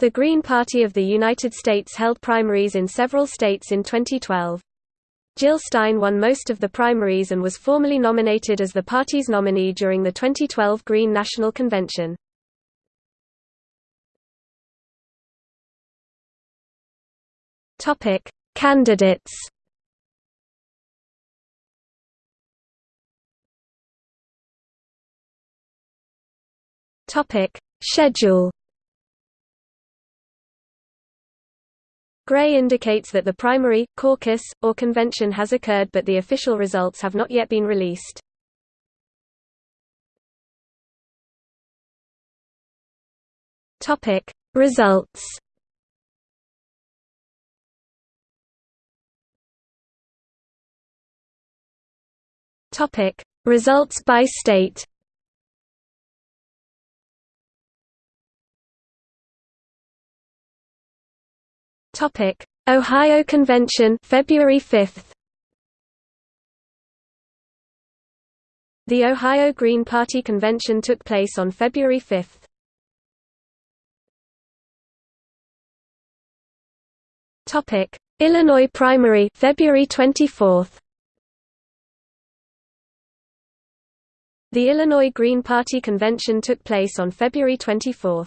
The Green Party of the United States held primaries in several states in 2012. Jill Stein won most of the primaries and was formally nominated as the party's nominee during the 2012 Green National Convention. Topic: Candidates. Topic: Schedule. Gray indicates that the primary, caucus, or convention has occurred but the official results have not yet been released. Topic: Results. Topic: Results by state. Topic: Ohio Convention, February 5. The Ohio Green Party convention took place on February 5. Topic: Illinois primary, February 24. The Illinois Green Party convention took place on February 24.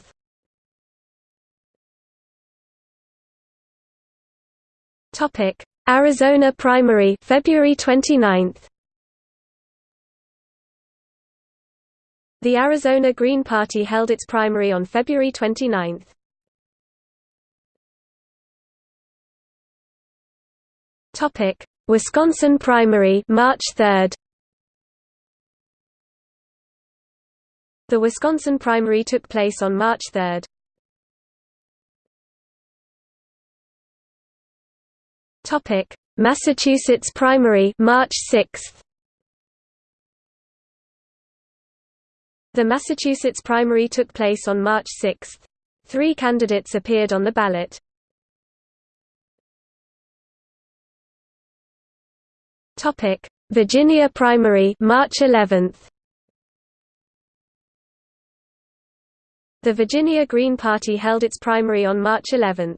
Topic: Arizona primary, February 29. The Arizona Green Party held its primary on February 29. Topic: Wisconsin primary, March 3. The Wisconsin primary took place on March 3. Topic: Massachusetts primary, March 6. The Massachusetts primary took place on March 6. Three candidates appeared on the ballot. Virginia primary, March 11. The Virginia Green Party held its primary on March 11.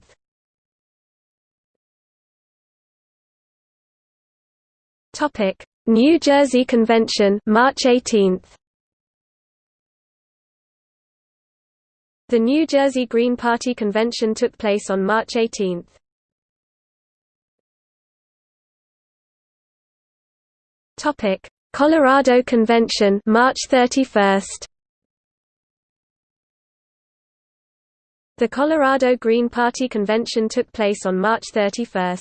Topic: New Jersey Convention, March 18. The New Jersey Green Party convention took place on March 18. Topic: Colorado Convention, March 31. The Colorado Green Party convention took place on March 31.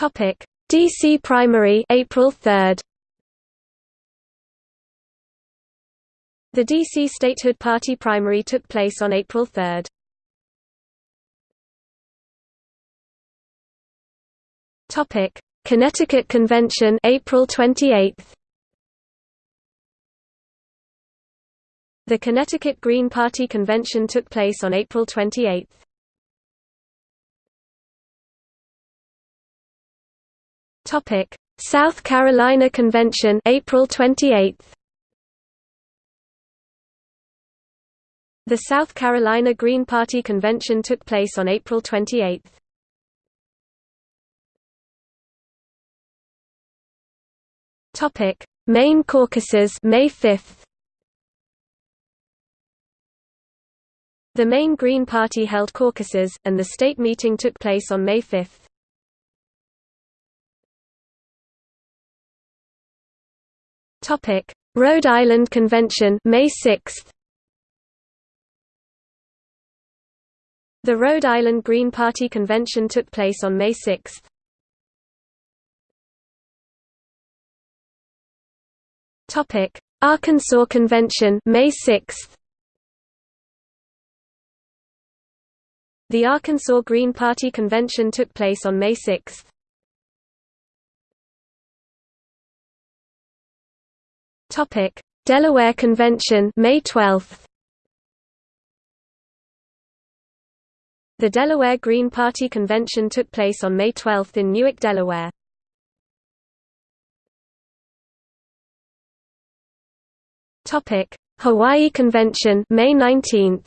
Topic: DC primary, April 3. The DC Statehood Party primary took place on April 3. Topic: Connecticut Convention, April 28. The Connecticut Green Party convention took place on April 28. Topic: South Carolina Convention, April 28. The South Carolina Green Party convention took place on April 28. Topic: Maine caucuses, May 5. The Maine Green Party held caucuses, and the state meeting took place on May 5. Topic: Rhode Island Convention, May 6. The Rhode Island Green Party convention took place on May 6. Topic: Arkansas Convention, May 6. The Arkansas Green Party convention took place on May 6. Topic: Delaware Convention, May 12. The Delaware Green Party convention took place on May 12 in Newark, Delaware. Topic: Hawaii Convention May 19th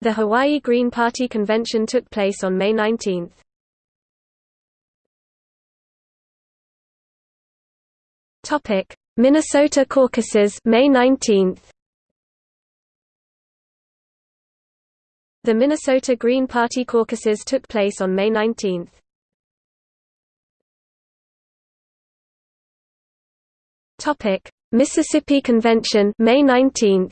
The Hawaii Green Party convention took place on May 19. Topic: Minnesota caucuses May 19. The Minnesota Green Party caucuses took place on May 19. Topic: Mississippi Convention May 19.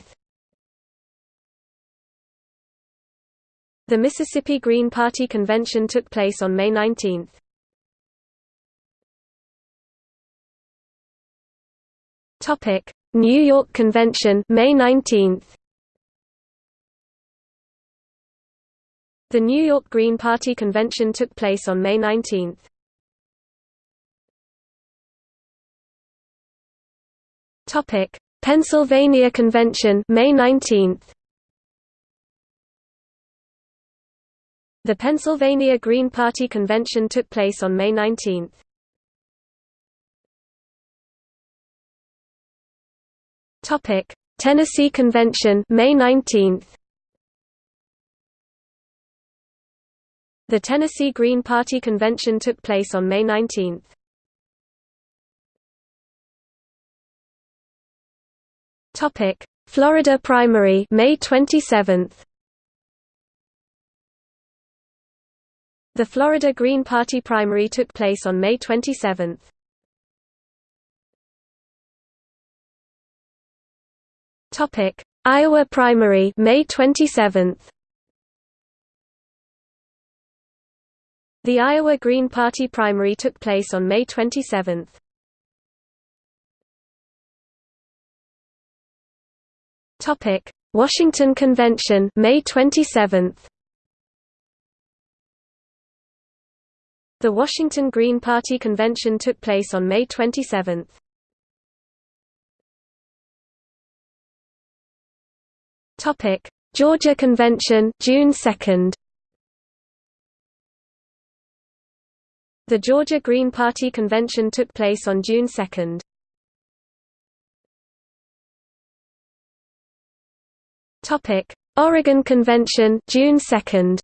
The Mississippi Green Party convention took place on May 19. Topic: New York Convention May 19. The New York Green Party convention took place on May 19. Topic: Pennsylvania Convention May 19. The Pennsylvania Green Party convention took place on May 19. Topic: Tennessee Convention May 19. The Tennessee Green Party convention took place on May 19. Topic: Florida primary May 27. The Florida Green Party primary took place on May 27. Topic: Iowa primary, May 27. The Iowa Green Party primary took place on May 27. Topic: Washington Convention, May 27. The Washington Green Party convention took place on May 27. Topic: Georgia Convention, June 2. The Georgia Green Party convention took place on June 2. Topic: Oregon Convention, June 2.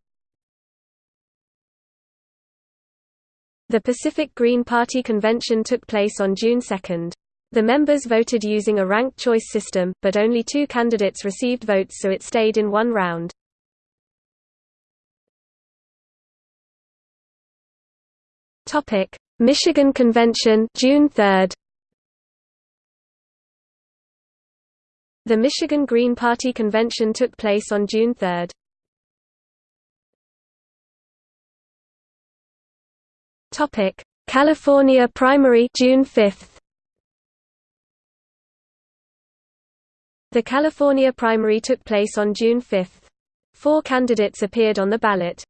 The Pacific Green Party convention took place on June 2. The members voted using a ranked choice system, but only two candidates received votes so it stayed in one round. Michigan Convention June 3. The Michigan Green Party convention took place on June 3. Topic: California primary June 5. The California primary took place on June 5. Four candidates appeared on the ballot.